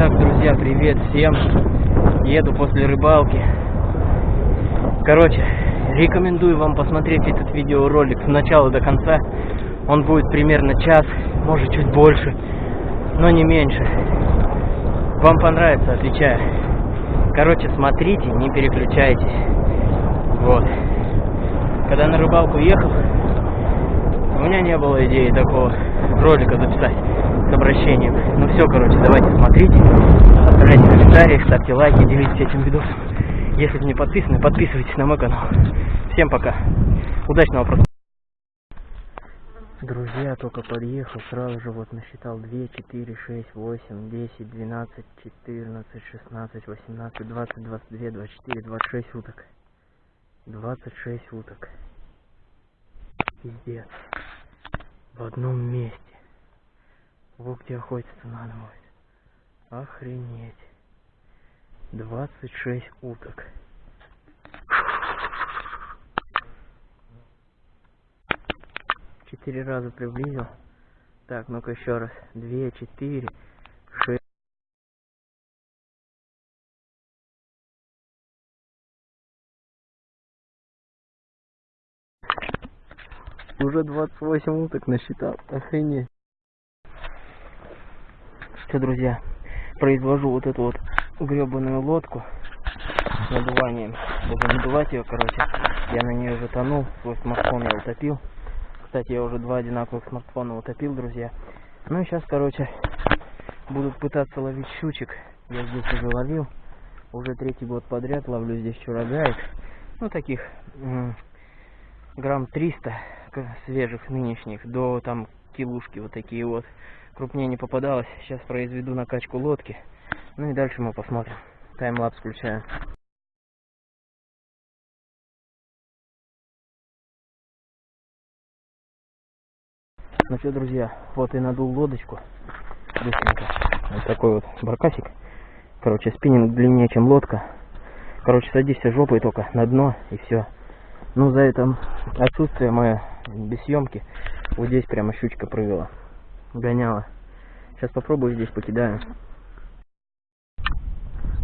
Итак, друзья, привет всем. Еду после рыбалки. Короче, рекомендую вам посмотреть этот видеоролик с начала до конца. Он будет примерно час, может чуть больше, но не меньше. Вам понравится, отвечаю. Короче, смотрите, не переключайтесь. Вот. Когда на рыбалку ехал, у меня не было идеи такого ролика записать с обращением. Ну все, короче, давайте смотрите, оставляйте комментарии, ставьте лайки, делитесь этим видосом. Если не подписаны, подписывайтесь на мой канал. Всем пока. Удачного просмотра. Друзья, только подъехал, сразу же вот насчитал 2, 4, 6, 8, 10, 12, 14, 16, 18, 20, 22, 24, 26 уток. 26 уток. Пиздец. В одном месте. Вот где охотиться надо будет. Охренеть. 26 уток. Четыре раза приблизил. Так, ну-ка еще раз. Две, четыре, Уже 28 уток насчитал. Охренеть. Все, друзья, произвожу вот эту вот гребаную лодку с надуванием. Буду надувать ее, короче. Я на нее затонул. Свой смартфон я утопил. Кстати, я уже два одинаковых смартфона утопил, друзья. Ну и сейчас, короче, будут пытаться ловить щучек. Я здесь уже ловил. Уже третий год подряд ловлю здесь чурагаек. Ну, таких грамм 300 свежих нынешних до там килушки вот такие вот. Крупнее не попадалось. Сейчас произведу накачку лодки. Ну и дальше мы посмотрим. Таймлапс включаю. Ну что друзья вот и надул лодочку. Быстренько. Вот такой вот баркасик. Короче спиннинг длиннее чем лодка. Короче садишься жопой только на дно и все ну за это отсутствие мое без съемки. Вот здесь прямо щучка прыгала. Гоняла. Сейчас попробую здесь покидаю.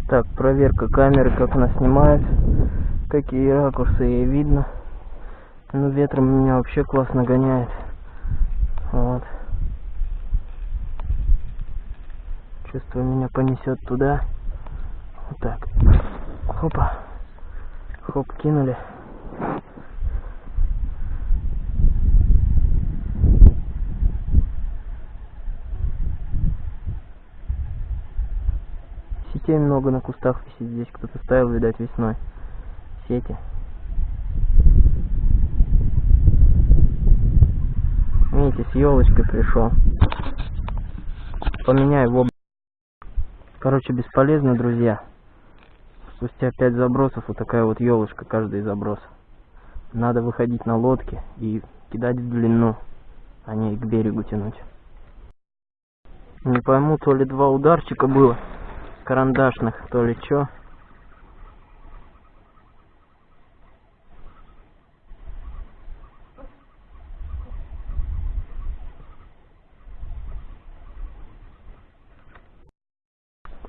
Так проверка камеры как она снимает. Какие ракурсы ей видно. Ну ветром меня вообще классно гоняет. Вот. Чувствую меня понесет туда. Вот так. Хопа. Хоп кинули Сетей много на кустах висит здесь. Кто-то ставил, видать, весной. Сети. Видите, с елочкой пришел. Поменяй его. Короче, бесполезно, друзья. Спустя пять забросов вот такая вот елочка каждый заброс. Надо выходить на лодке и кидать в длину, а не к берегу тянуть. Не пойму, то ли два ударчика было карандашных, то ли чё.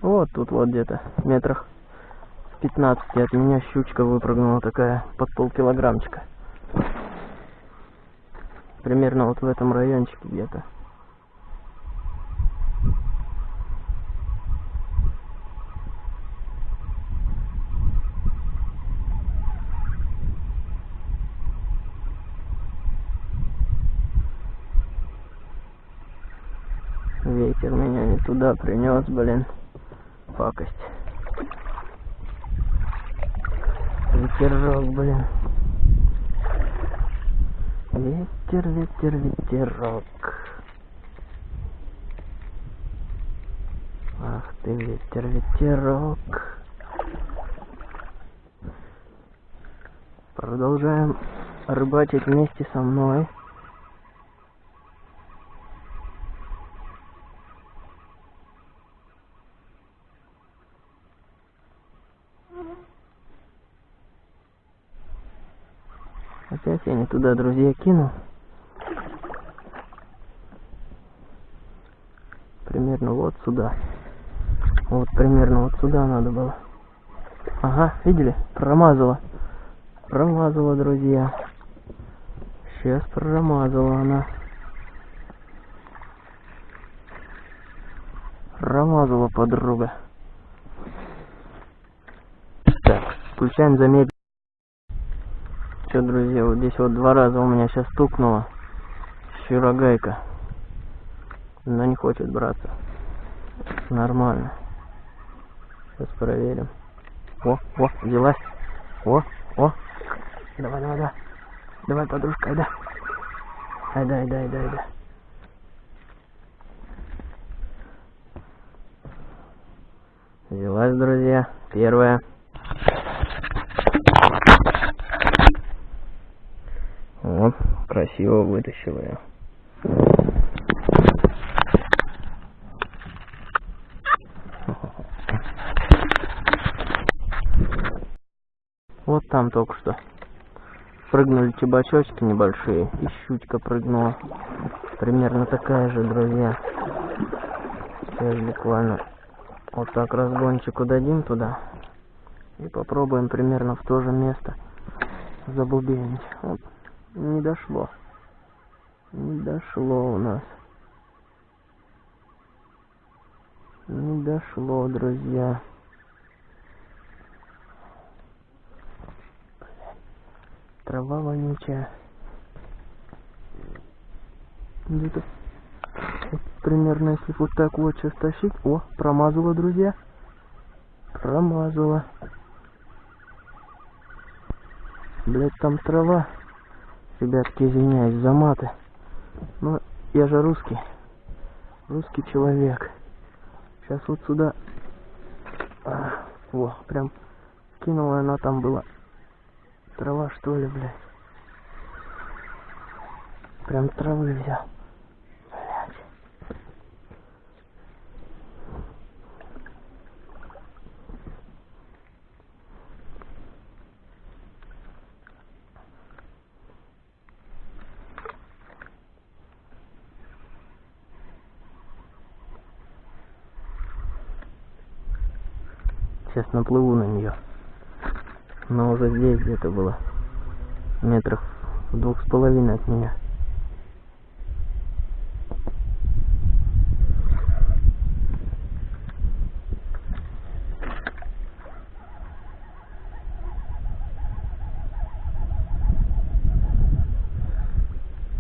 Вот тут вот где-то метрах в 15 от меня щучка выпрыгнула такая под полкилограммчика. Примерно вот в этом райончике где-то. Ветер туда принес, блин. Пакость. Ветерок, блин. Ветер, ветер, ветерок. Ах ты, ветер, ветерок. Продолжаем рыбачить вместе со мной. Опять я не туда, друзья, кинул. Примерно вот сюда. Вот примерно вот сюда надо было. Ага, видели? Промазала. Промазала, друзья. Сейчас промазала она. Промазала подруга. Так, включаем замедление. Все, друзья, вот здесь вот два раза у меня сейчас стукнуло. Щурогайка. Но не хочет браться. Нормально. Сейчас проверим. О, о, взялась. О, о. Давай, давай, давай. Давай, подружка, айда. Айда, айда, айда, айда. Взялась, друзья. Первая. Красиво вытащила я. Вот там только что. Прыгнули чебачочки небольшие, и щучка прыгнула. Примерно такая же, друзья. Сейчас буквально вот так разгончику дадим туда. И попробуем примерно в то же место забубенить. Вот. Не дошло. Не дошло у нас. Не дошло, друзья. Трава вонючая. Где-то примерно если вот так вот сейчас тащить. О, промазала, друзья. Промазала. Блять, там трава. Ребятки, извиняюсь за маты. Но я же русский. Русский человек. Сейчас вот сюда. А, о, прям кинула она там была. Трава что ли, блядь. Прям травы взял. Блядь. Сейчас наплыву на нее. Но уже здесь где-то было. Метрах в двух с половиной от меня.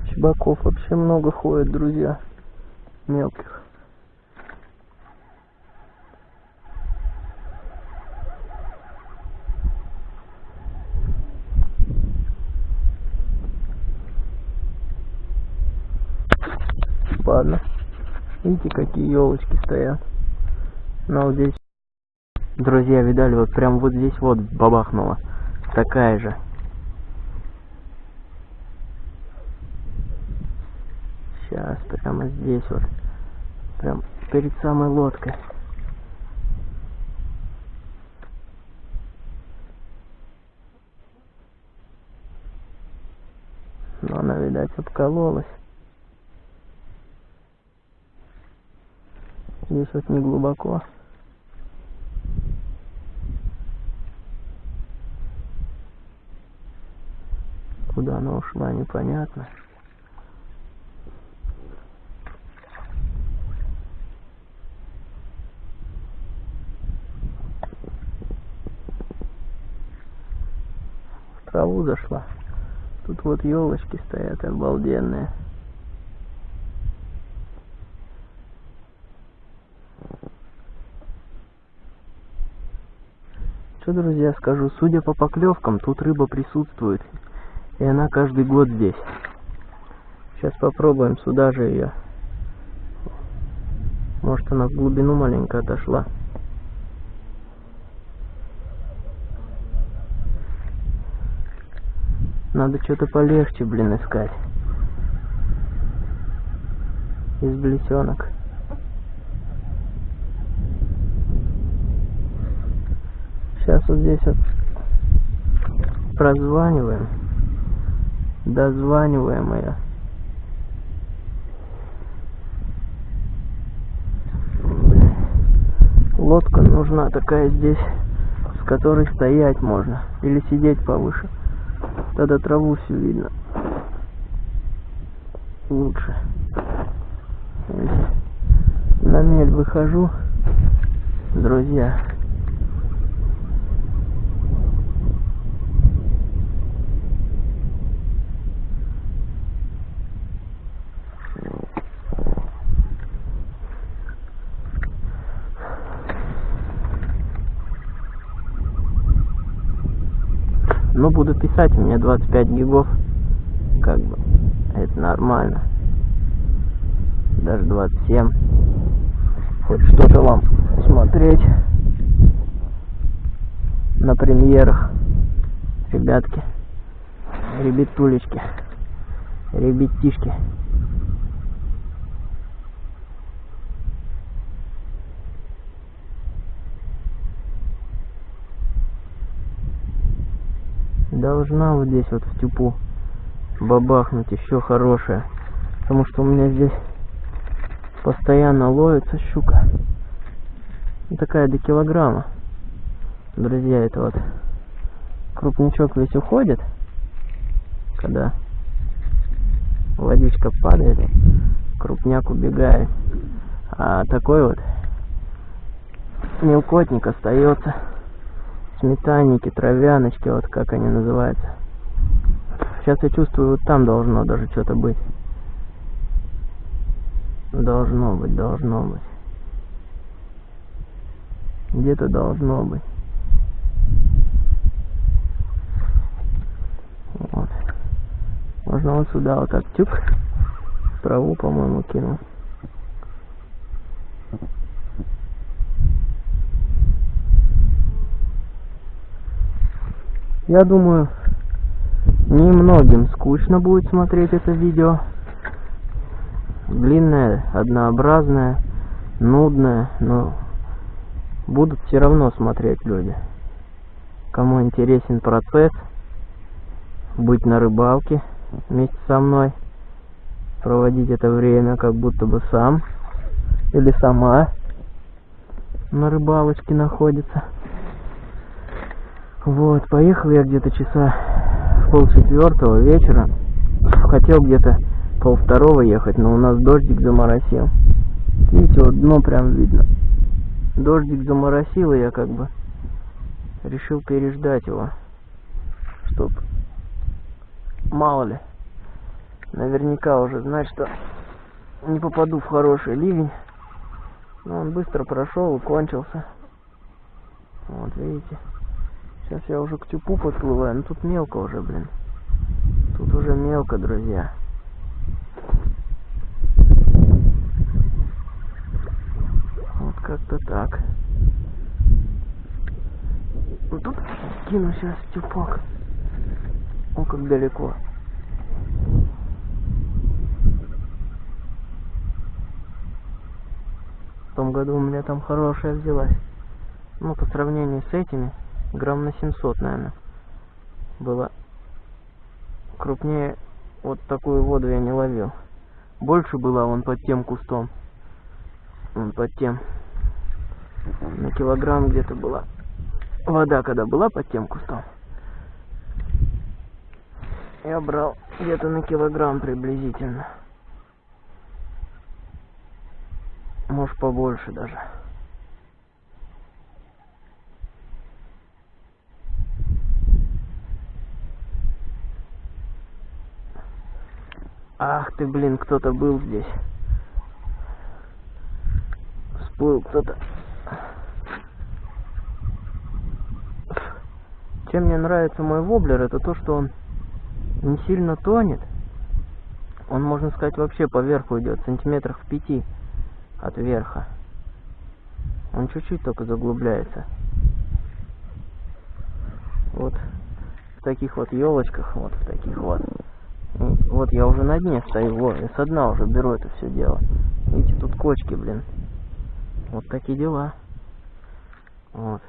Чебаков вообще много ходит, друзья. Мелких. Ладно. Видите, какие елочки стоят. Но вот здесь, друзья, видали, вот прям вот здесь вот бабахнула. Такая же. Сейчас, прямо здесь вот. Прям перед самой лодкой. Но она, видать, обкололась. Здесь вот не глубоко. Куда она ушла, непонятно. В траву зашла. Тут вот елочки стоят обалденные. Что, друзья, скажу, судя по поклевкам, тут рыба присутствует. И она каждый год здесь. Сейчас попробуем сюда же ее. Может она в глубину маленько отошла. Надо что-то полегче, блин, искать. Из блесенок. Сейчас вот здесь вот прозваниваем. Дозваниваем ее. лодка нужна такая здесь, с которой стоять можно. Или сидеть повыше. Тогда траву всю видно. Лучше. На мель выхожу, друзья. Ну, буду писать, у меня 25 гигов. Как бы, это нормально. Даже 27. Хоть что-то вам смотреть на премьерах. Ребятки, ребятулечки, ребятишки. Должна вот здесь вот в тюпу бабахнуть еще хорошая. Потому что у меня здесь постоянно ловится щука. Ну, такая до килограмма. Друзья, это вот крупничок весь уходит, когда водичка падает, крупняк убегает. А такой вот мелкотник остается сметанники, травяночки, вот как они называются. Сейчас я чувствую, вот там должно даже что-то быть. Должно быть, должно быть. Где-то должно быть. Вот. Можно вот сюда вот так тюк. Траву, по-моему, кинул. Я думаю, немногим скучно будет смотреть это видео. Длинное, однообразное, нудное, но будут все равно смотреть люди. Кому интересен процесс, быть на рыбалке вместе со мной, проводить это время как будто бы сам или сама на рыбалочке находится. Вот, поехал я где-то часа в полчетвертого вечера. Хотел где-то полвторого ехать, но у нас дождик заморосил. Видите, вот дно прям видно. Дождик заморосил, и я как бы решил переждать его. Чтоб, мало ли, наверняка уже знать, что не попаду в хороший ливень. Но он быстро прошел кончился. Вот, видите. Сейчас я уже к тюпу подплываю, но тут мелко уже, блин. Тут уже мелко, друзья. Вот как-то так. Ну тут кину сейчас тюпок. О, как далеко. В том году у меня там хорошая взялась. Ну, по сравнению с этими, грамм на 700, наверное, было. Крупнее вот такую воду я не ловил. Больше была он под тем кустом. Вон под тем. На килограмм где-то была. Вода когда была под тем кустом. Я брал где-то на килограмм приблизительно. Может побольше даже. Ах ты, блин, кто-то был здесь. Всплыл кто-то. Чем мне нравится мой воблер, это то, что он не сильно тонет. Он, можно сказать, вообще по верху идет, сантиметрах в пяти от верха. Он чуть-чуть только заглубляется. Вот в таких вот елочках, вот в таких вот. Вот я уже на дне стою, вот, и со дна уже беру это все дело. Видите, тут кочки, блин. Вот такие дела. Вот.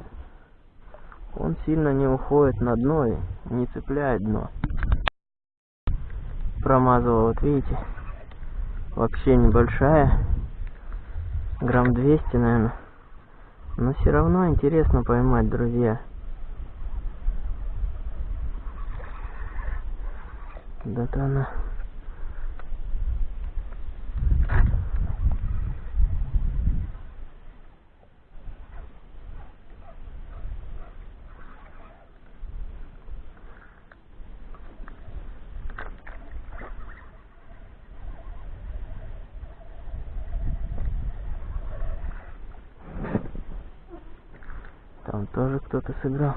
Он сильно не уходит на дно и не цепляет дно. Промазывал, вот видите. Вообще небольшая. Грамм 200, наверное. Но все равно интересно поймать, друзья. Да-то она... Там тоже кто-то сыграл.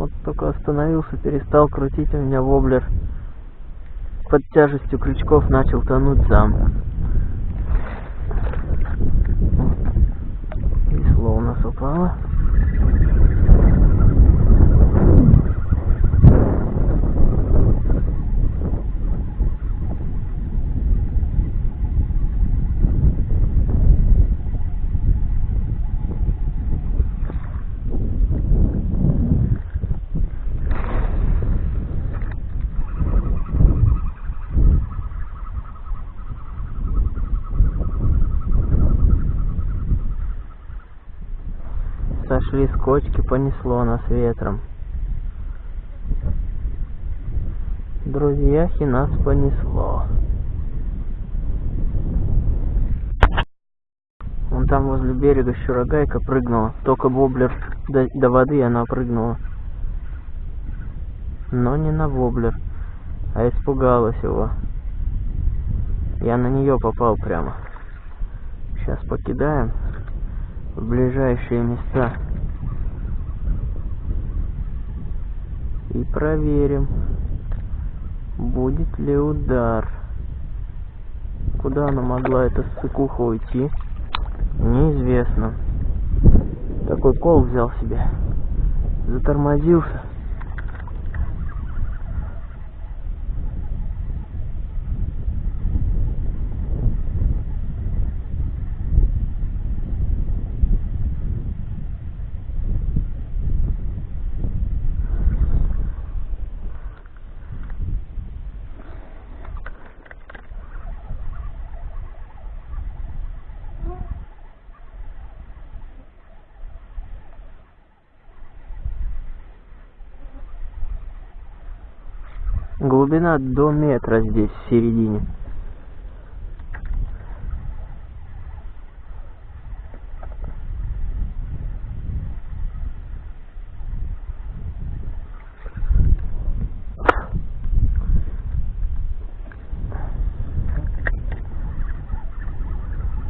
Вот только остановился, перестал крутить у меня воблер. Под тяжестью крючков начал тонуть сам. Весло у нас упало. Кочки, понесло нас ветром. Друзьяхи нас понесло. Вон там возле берега щурогайка прыгнула. Только воблер до, до воды она прыгнула. Но не на воблер, а испугалась его. Я на нее попал прямо. Сейчас покидаем в ближайшие места. И проверим, будет ли удар. Куда она могла эта ссыкуха уйти? Неизвестно. Такой кол взял себе. Затормозился. Глубина до метра здесь, в середине.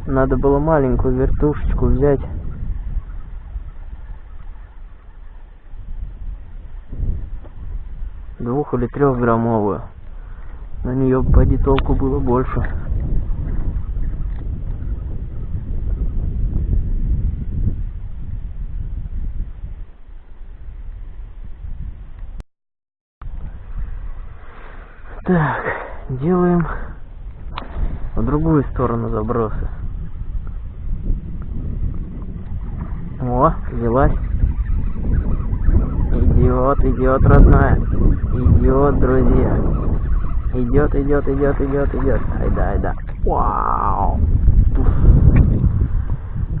Надо было маленькую вертушечку взять. Или трехграммовую. На нее поди толку было больше. Так, делаем в другую сторону забросы. О, взялась. Идет, идет, родная. Идет, друзья. Идет, идет, идет, идет, идет. Айда, айда. Вау. Туф.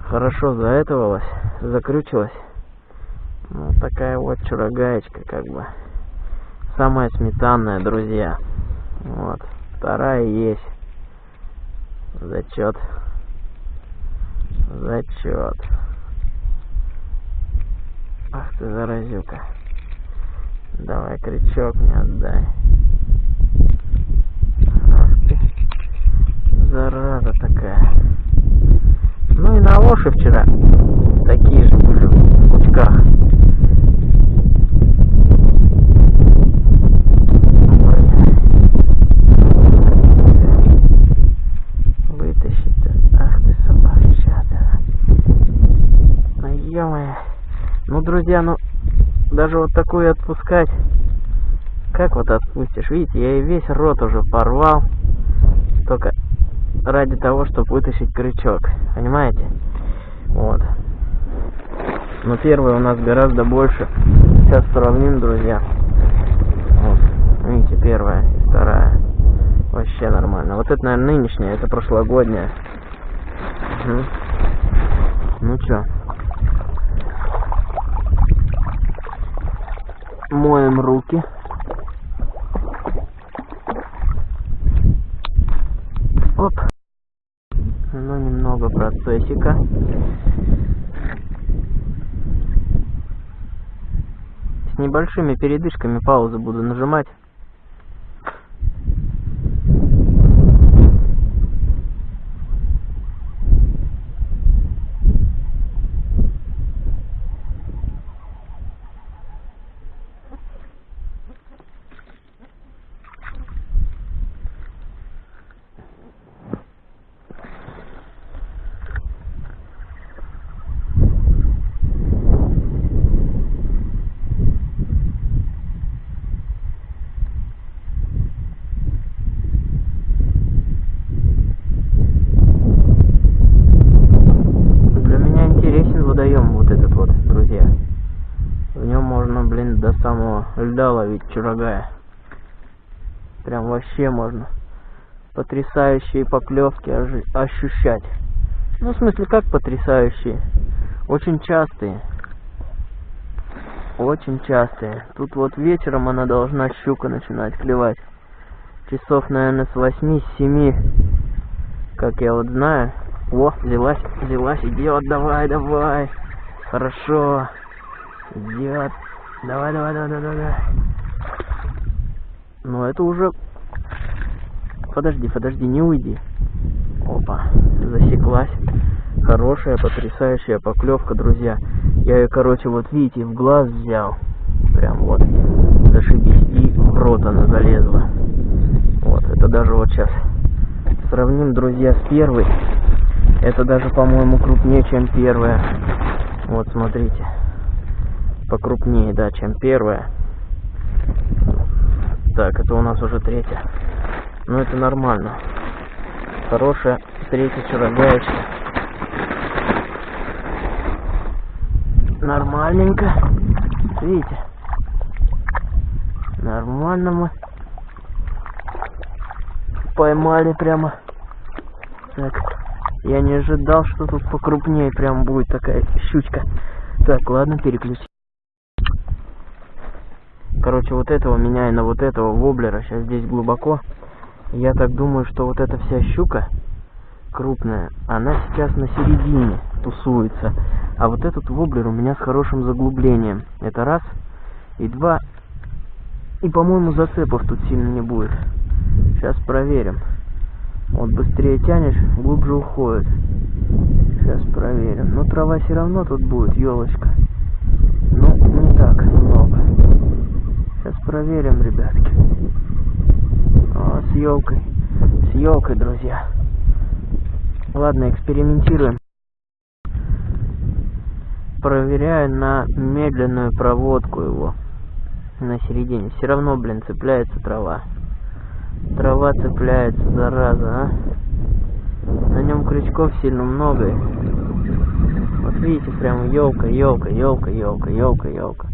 Хорошо заэтовалась, закрючилась. Вот такая вот чурогаечка, как бы. Самая сметанная, друзья. Вот. Вторая есть. Зачет. Зачет. Ах ты, заразюка. Давай крючок мне отдай. Ах ты, зараза такая. Ну и на лоши вчера такие же были в кучках. Ах ты, ё Ну, друзья, ну, даже вот такую отпускать. Как вот отпустишь? Видите, я и весь рот уже порвал. Только ради того, чтобы вытащить крючок. Понимаете? Вот. Но первая у нас гораздо больше. Сейчас сравним, друзья. Вот. Видите, первая и вторая. Вообще нормально. Вот это, наверное, нынешняя, это прошлогодняя. Угу. Ну чё? Моем руки. Оп. Ну, немного процессика. С небольшими передышками паузы буду нажимать. Для меня интересен водоем вот этот вот, друзья. В нем можно, блин, до самого льда ловить чурагая. Прям вообще можно потрясающие поклевки ощущать. Ну, в смысле, как потрясающие? Очень частые. Очень частые. Тут вот вечером она должна щука начинать клевать. Часов, наверное, с 8-7. Как я вот знаю. О, взялась, взялась, идет, давай, давай. Хорошо. Идет. Давай, давай, давай, давай, давай. Ну, это уже... Подожди, подожди, не уйди. Опа, засеклась. Хорошая, потрясающая поклевка, друзья. Я ее, короче, вот видите, в глаз взял. Прям вот. Зашибись. И в рот она залезла. Вот, это даже вот сейчас сравним, друзья, с первой. Это даже, по-моему, крупнее, чем первая. Вот, смотрите. Покрупнее, да, чем первая. Так, это у нас уже третья. Ну, это нормально. Хорошая третья чурагаечка. Нормальненько. Видите? Нормально мы поймали прямо. Так, я не ожидал, что тут покрупнее прям будет такая щучка. Так, ладно, переключи. Короче, вот этого меняю на вот этого воблера. Сейчас здесь глубоко. Я так думаю, что вот эта вся щука крупная, она сейчас на середине тусуется. А вот этот воблер у меня с хорошим заглублением. Это раз. И два. И, по-моему, зацепов тут сильно не будет. Сейчас проверим. Вот быстрее тянешь, глубже уходит. Сейчас проверим. Но трава все равно тут будет, елочка. Ну, не так много. Сейчас проверим, ребятки. О, с елкой. С елкой, друзья. Ладно, экспериментируем. Проверяю на медленную проводку его. На середине. Все равно, блин, цепляется трава. Трава цепляется, зараза, а. На нем крючков сильно много. Вот видите, прям елка, елка, елка, елка, елка, елка.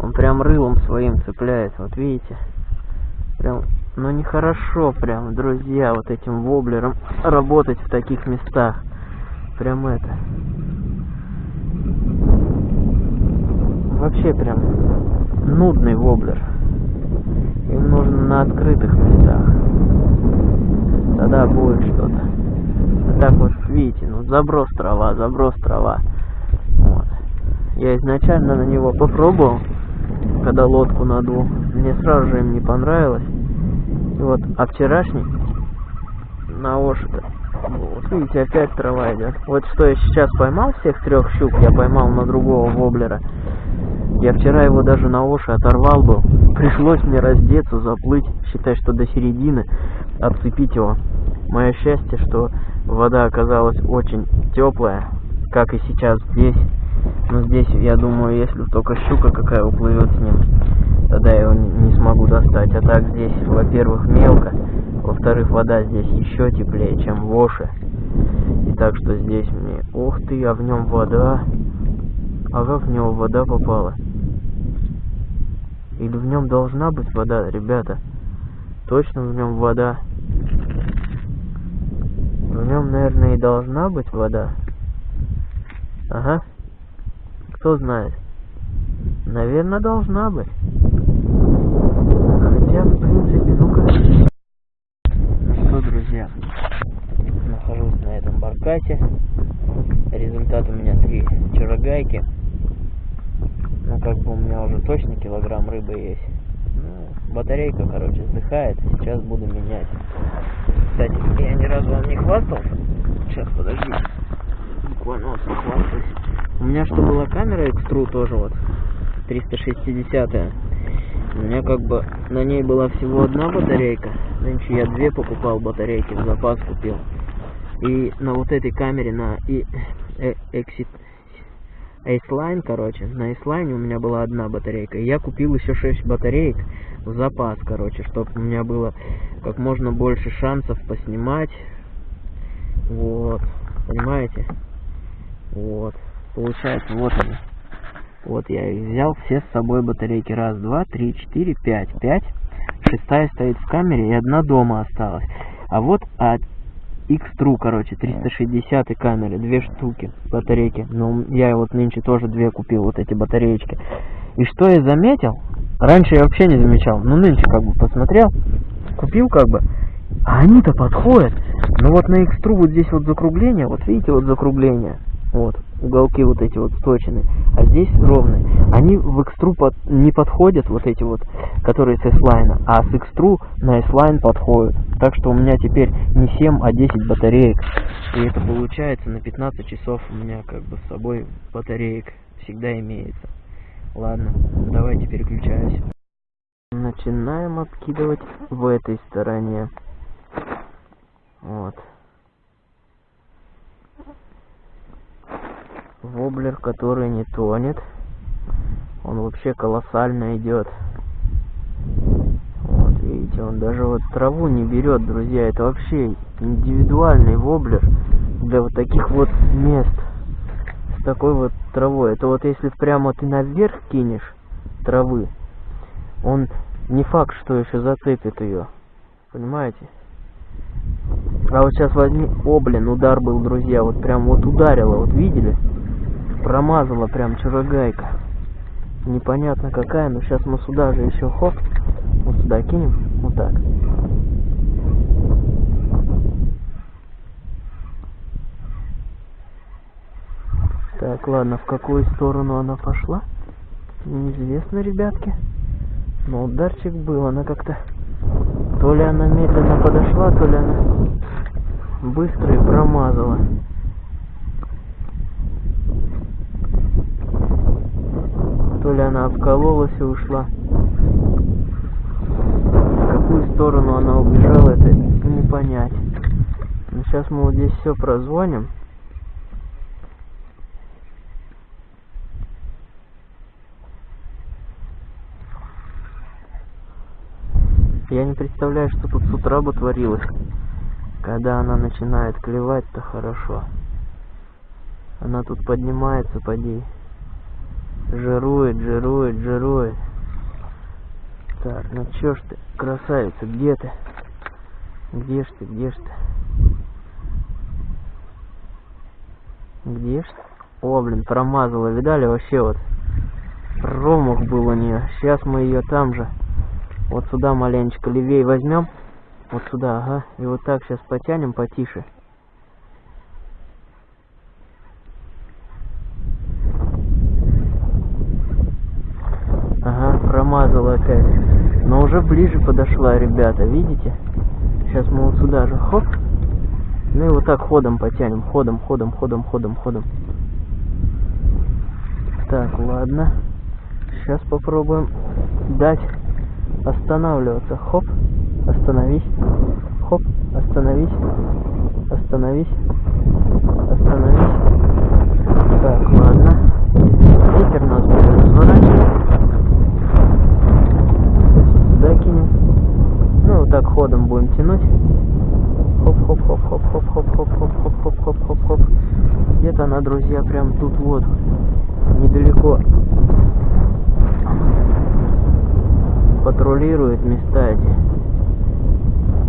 Он прям рылом своим цепляется, вот видите. Прям, ну нехорошо прям, друзья, вот этим воблером работать в таких местах. Прям это. Вообще прям нудный воблер. Им нужно на открытых местах. Тогда будет что-то. Так вот, видите, ну заброс трава, заброс трава. Вот. Я изначально на него попробовал, когда лодку надул. Мне сразу же им не понравилось. И вот, а вчерашний на ошито. Вот видите, опять трава идет. Вот что я сейчас поймал всех трех щук, я поймал на другого воблера. Я вчера его даже на оши оторвал был. Пришлось мне раздеться, заплыть, считай, что до середины, отцепить его. Мое счастье, что вода оказалась очень теплая, как и сейчас здесь. Но здесь, я думаю, если только щука какая уплывет с ним, тогда я его не смогу достать. А так здесь, во-первых, мелко, во-вторых, вода здесь еще теплее, чем в Оше. И так что здесь мне... Ух ты, а в нем вода. А как в него вода попала? Или в нем должна быть вода, ребята? Точно в нем вода. В нем, наверное, и должна быть вода. Ага. Кто знает? Наверное, должна быть. Хотя, в принципе, ну-ка... Ну что, друзья, нахожусь на этом баркасе. Результат у меня три чарогайки. Ну, как бы у меня уже точно килограмм рыбы есть. Ну, батарейка, короче, вздыхает. Сейчас буду менять. Кстати, я ни разу вам не хвастался. Сейчас, подожди. Буквально хвастаюсь. У меня что была камера экстру тоже вот. 360 -я. У меня как бы на ней была всего одна батарейка. Нынче я две покупал батарейки, в запас купил. И на вот этой камере, на и, э, Exit Aceline, короче, на Aceline у меня была одна батарейка. И я купил еще 6 батареек в запас, короче, чтобы у меня было как можно больше шансов поснимать. Вот, понимаете? Вот, получается, вот они. Вот я их взял, все с собой батарейки. Раз, два, три, четыре, пять. Пять. Шестая стоит в камере и одна дома осталась. А вот от X-True, короче, 360 камеры, две штуки батарейки. Ну, я вот нынче тоже две купил, вот эти батареечки. И что я заметил? Раньше я вообще не замечал, но нынче как бы посмотрел, купил как бы, а они-то подходят. Ну вот на X-True вот здесь вот закругление, вот видите вот закругление, вот, уголки вот эти вот сточены, а здесь ровные. Они в экстру под, не подходят, вот эти вот, которые с S-Line, а с экстру на S-Line подходят. Так что у меня теперь не 7, а 10 батареек. И это получается на 15 часов у меня как бы с собой батареек всегда имеется. Ладно, давайте переключаюсь. Начинаем откидывать в этой стороне. Вот. Воблер, который не тонет. Он вообще колоссально идет. Вот, видите, он даже вот траву не берет, друзья. Это вообще индивидуальный воблер для вот таких вот мест. С такой вот травой. Это вот если прямо ты наверх кинешь травы, он не факт, что еще зацепит ее. Понимаете? А вот сейчас возьми... О, блин, удар был, друзья. Вот прям вот ударило, вот видели? Промазала прям чурогайка. Непонятно какая, но сейчас мы сюда же еще хоп. Вот сюда кинем. Вот так. Так, ладно, в какую сторону она пошла? Неизвестно, ребятки. Но ударчик был, она как-то... То ли она медленно подошла, то ли она быстро и промазала. То ли она обкололась и ушла. В какую сторону она убежала, это не понять. Но сейчас мы вот здесь все прозвоним. Я не представляю, что тут с утра бы творилось. Когда она начинает клевать-то хорошо. Она тут поднимается, поди. Жирует, жирует, жирует. Так, ну чё ж ты, красавица, где ты? Где ж ты, где ж ты? Где ж ты? О, блин, промазала, видали вообще вот? Промах был у нее. Сейчас мы ее там же. Вот сюда маленечко левее возьмем. Вот сюда, ага. И вот так сейчас потянем потише. промазала опять. Но уже ближе подошла, ребята, видите? Сейчас мы вот сюда же, хоп. Ну и вот так ходом потянем, ходом, ходом, ходом, ходом, ходом. Так, ладно. Сейчас попробуем дать останавливаться. Хоп, остановись. Хоп, остановись. Остановись. Остановись. Так, ладно. Ветер нас будет разворачивать. Сюда кинем. Ну, вот так ходом будем тянуть. Хоп-хоп-хоп-хоп-хоп-хоп-хоп-хоп-хоп-хоп-хоп. Где-то она, друзья, прям тут вот, недалеко патрулирует места эти.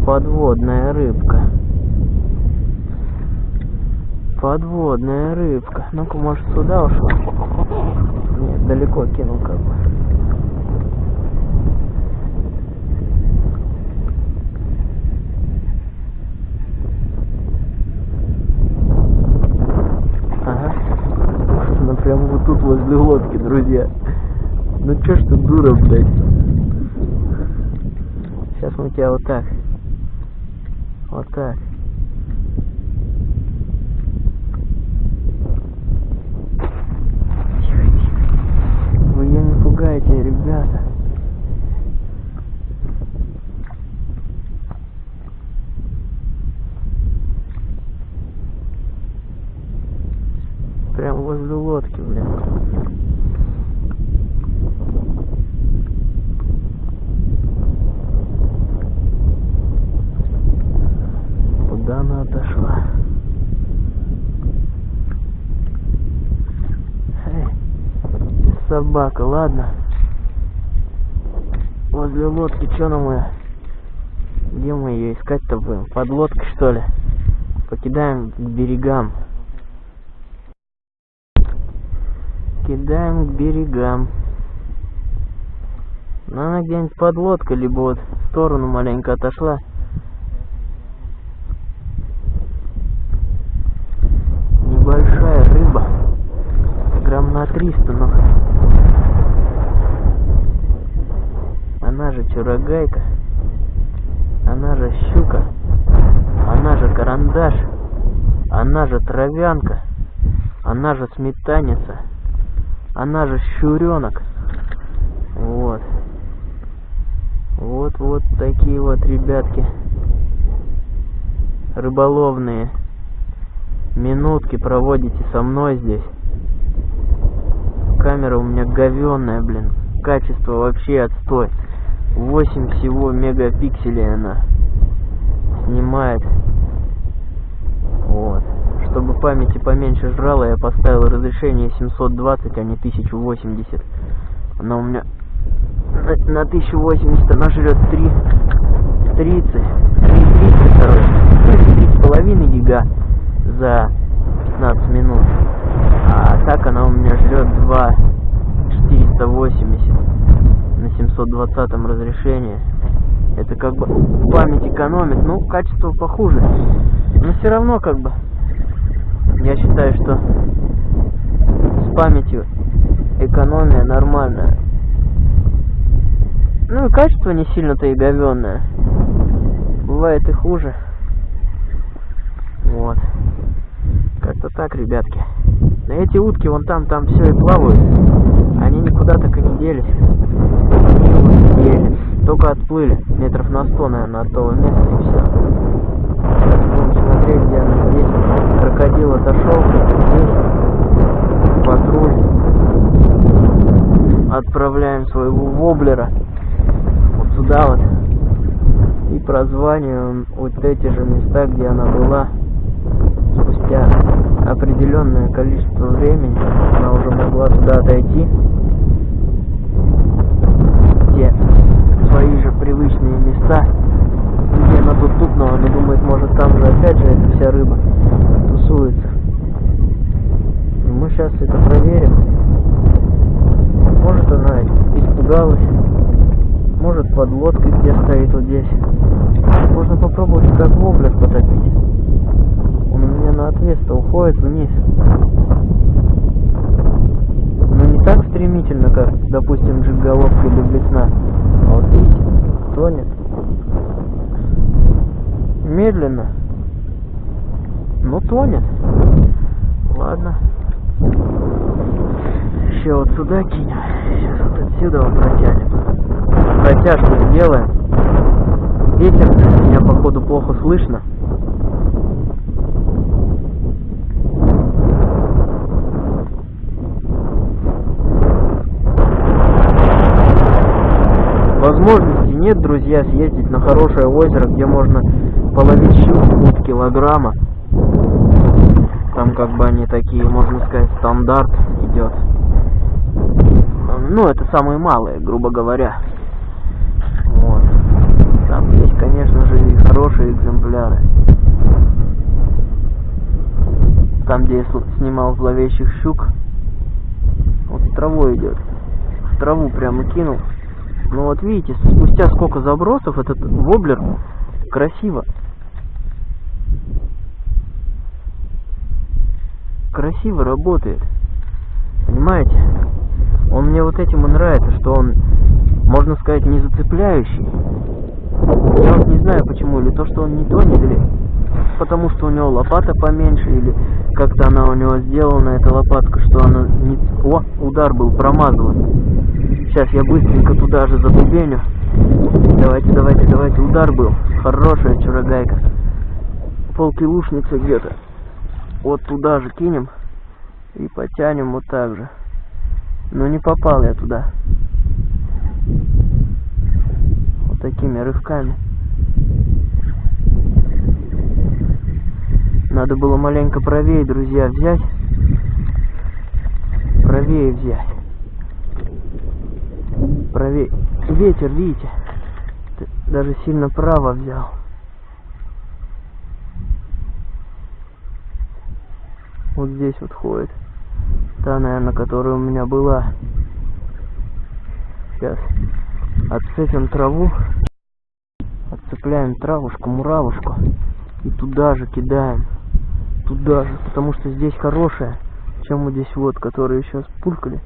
Подводная рыбка. Подводная рыбка. Ну-ка, может, сюда ушла? Нет, далеко кинул как бы. Ага. Она прямо вот тут возле лодки, друзья. Ну чё ж ты дура, блядь? Сейчас мы тебя вот так. Вот так. Вы ее не пугайте, ребята. Прям возле лодки, блин. Куда она отошла? Эй, собака, ладно. Возле лодки, что нам ее? Где мы ее искать-то будем? Под лодкой, что ли? Покидаем к берегам. Кидаем к берегам. Ну, она где-нибудь под лодкой, либо вот в сторону маленько отошла. Небольшая рыба. Грамм на 300, но... Чурагайка. Она же щука. Она же карандаш. Она же травянка. Она же сметаница. Она же щуренок. Вот. Вот вот такие вот ребятки. Рыболовные. Минутки проводите со мной здесь. Камера у меня говенная, блин. Качество вообще отстой. 8 всего мегапикселей она снимает. Вот. Чтобы памяти поменьше жрала, я поставил разрешение 720, а не 1080. Она у меня на, на 1080 она жрет 3 30 330, короче. 3,5 гига за 15 минут. А так она у меня жрет 2 480 на 720 разрешении. Это как бы память экономит, ну качество похуже. Но все равно как бы я считаю, что с памятью экономия нормальная. Ну и качество не сильно-то и говенное. Бывает и хуже. Вот. Как-то так, ребятки. На эти утки вон там, там все и плавают. Они никуда так и не делись. Они вот еле. Только отплыли. Метров на сто, наверное, от того места и все. Сейчас будем смотреть, где она здесь. Крокодил отошел. Здесь. Патруль. Отправляем своего воблера. Вот сюда вот. И прозваниваем вот эти же места, где она была спустя определенное количество времени она уже могла туда отойти те свои же привычные места где она тут тупнула она думает может там же опять же эта вся рыба тусуется. И мы сейчас это проверим. Может она испугалась может под лодкой где стоит вот здесь. Можно попробовать как воблер потопить на отвес-то уходит вниз. Ну не так стремительно, как, допустим, джиголовка или блесна. А вот видите, тонет. Медленно. Но тонет. Ладно. Еще вот сюда кинем. Сейчас вот отсюда вот протянем. Протяжку сделаем. Ветер меня походу плохо слышно. Возможности нет, друзья, съездить на хорошее озеро, где можно половить щуку килограмма. Там как бы они такие, можно сказать, стандарт идет. Ну, это самые малые, грубо говоря. Вот. Там есть, конечно же, и хорошие экземпляры. Там, где я снимал зловещих щук, вот траву идет. В траву прямо кинул. Ну вот видите, спустя сколько забросов этот воблер красиво. Красиво работает. Понимаете? Он мне вот этим и нравится, что он, можно сказать, не зацепляющий. Я вот не знаю почему, или то, что он не тонет, или потому что у него лопата поменьше, или как-то она у него сделана, эта лопатка, что она не... О, удар был, промазала. Сейчас я быстренько туда же забубеню. Давайте, давайте, давайте. Удар был. Хорошая чурогайка. Полкилушница где-то. Вот туда же кинем. И потянем вот так же. Но не попал я туда. Вот такими рывками. Надо было маленько правее, друзья, взять. Правее взять правее. Ветер, видите? Даже сильно право взял. Вот здесь вот ходит. Та, наверное, которая у меня была. Сейчас отцепим траву. Отцепляем травушку, муравушку. И туда же кидаем. Туда же. Потому что здесь хорошая. Чем вот здесь вот, которые сейчас пулькали.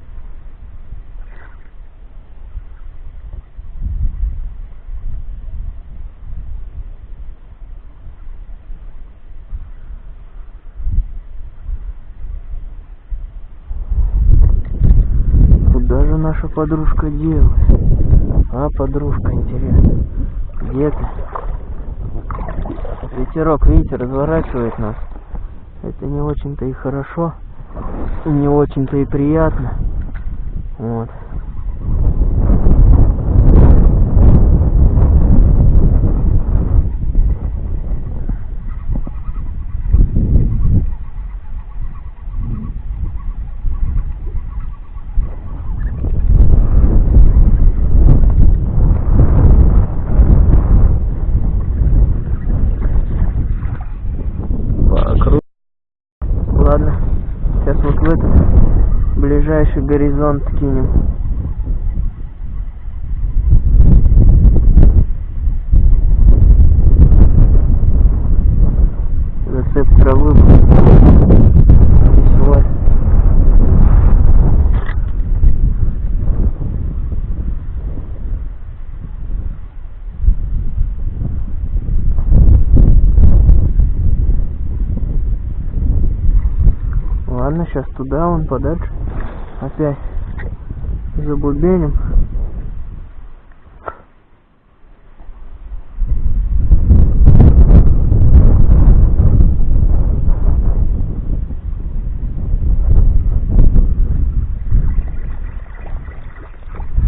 наша подружка делает? А, подружка, интересно. Где ты? Ветерок, видите, разворачивает нас. Это не очень-то и хорошо. Не очень-то и приятно. Вот. Горизонт кинем. Зацеп травы. Весело. Ладно, сейчас туда, он подальше опять забубеним.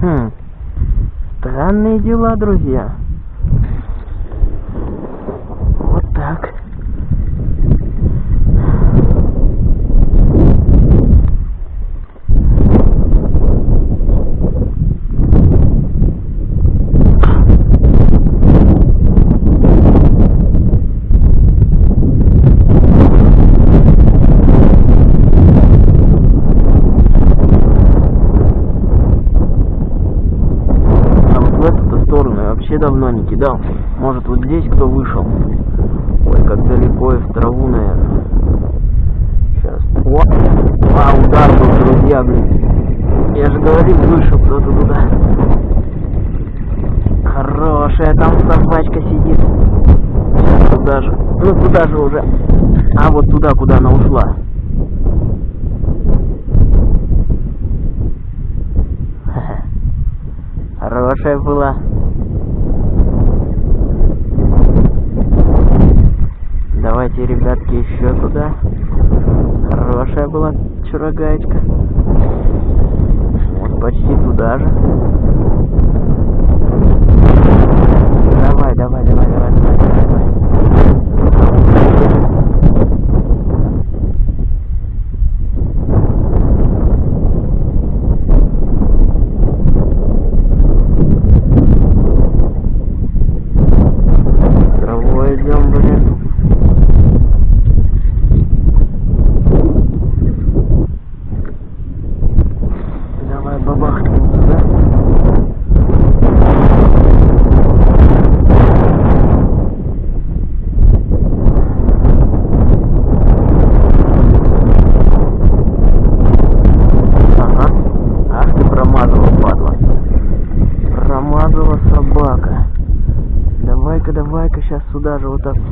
Хм, странные дела, друзья. сюда же вот так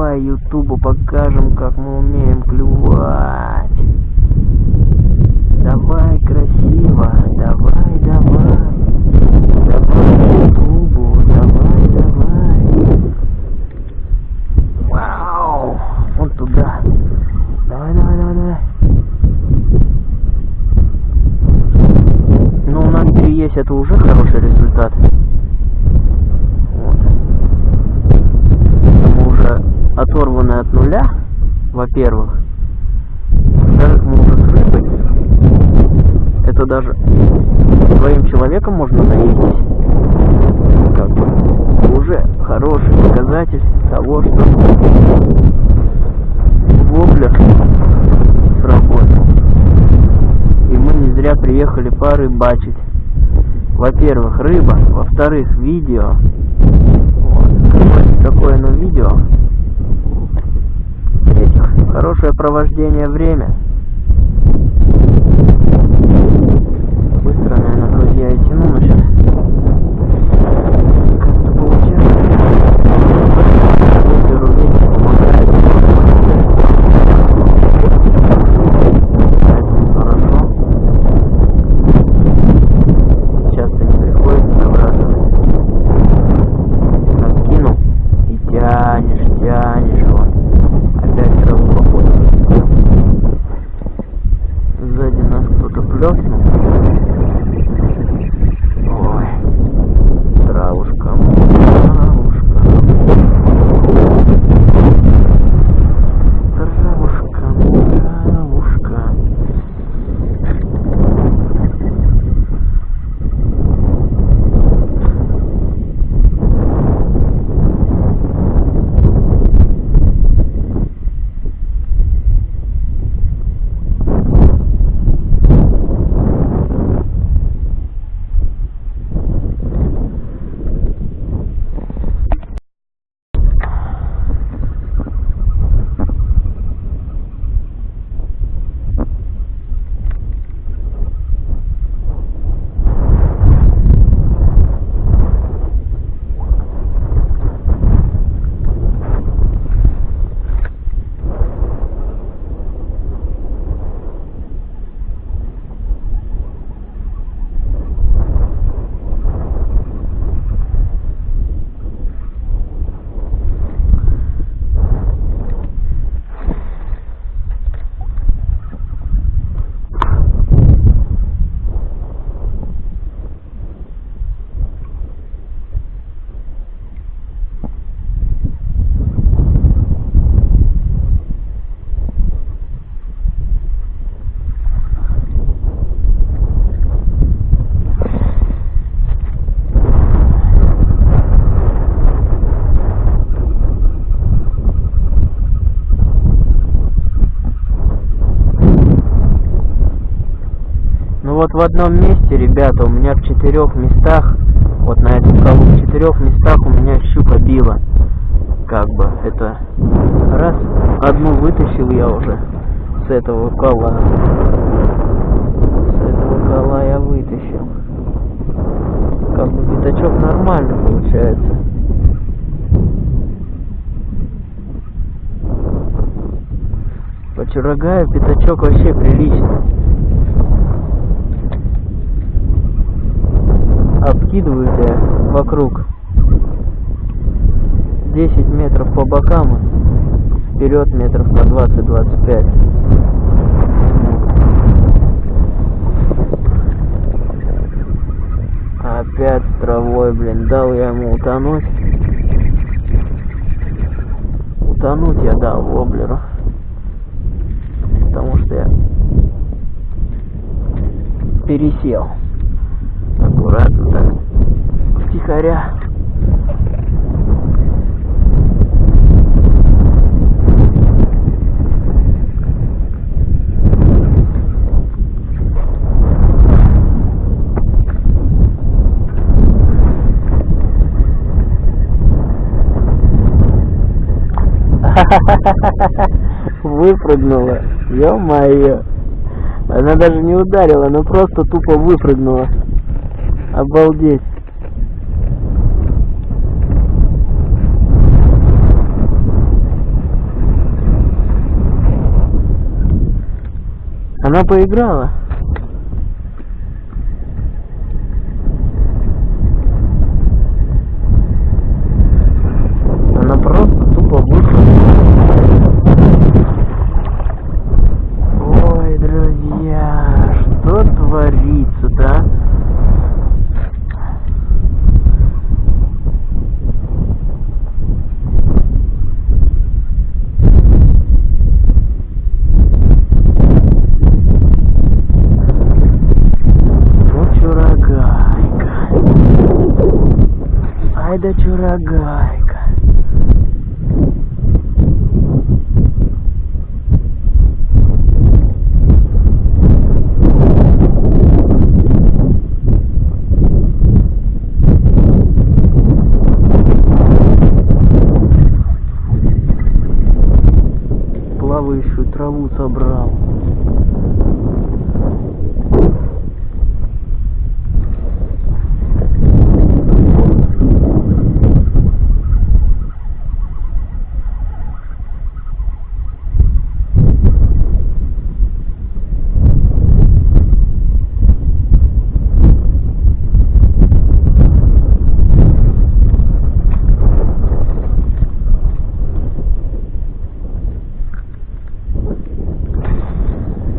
давай ютубу покажем, как мы умеем клювать. Давай красиво, давай, давай. во-первых. Даже можно срыпать. Это даже своим человеком можно наесть. Как бы уже хороший показатель того, что воблер сработал. И мы не зря приехали порыбачить. Во-первых, рыба, во-вторых, видео. Вот, какое, какое оно видео этих Хорошее провождение время. Быстро, наверное, друзья, и тяну, но сейчас autoplanisme в одном месте, ребята, у меня в четырех местах, вот на эту скалу, в четырех местах у меня щука била. Как бы это раз, одну вытащил я уже с этого кола. С этого кола я вытащил. Как бы пятачок нормально получается. По Чурагаю пятачок вообще приличный. Обкидываете вокруг. 10 метров по бокам вперед метров по 20-25 опять травой блин дал я ему утонуть. Утонуть я дал воблеру. Потому что я пересел аккуратно так, втихаря. Выпрыгнула. Ё-моё. Она даже не ударила, она просто тупо выпрыгнула. Обалдеть. Она поиграла. Она просто тупо вышла. Ой, друзья, что творится-то, а? Ну, чурагайка. Ай еще и траву собрал.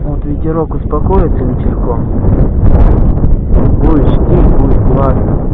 Вот ветерок успокоится вечерком. Будет штиль, будет классно.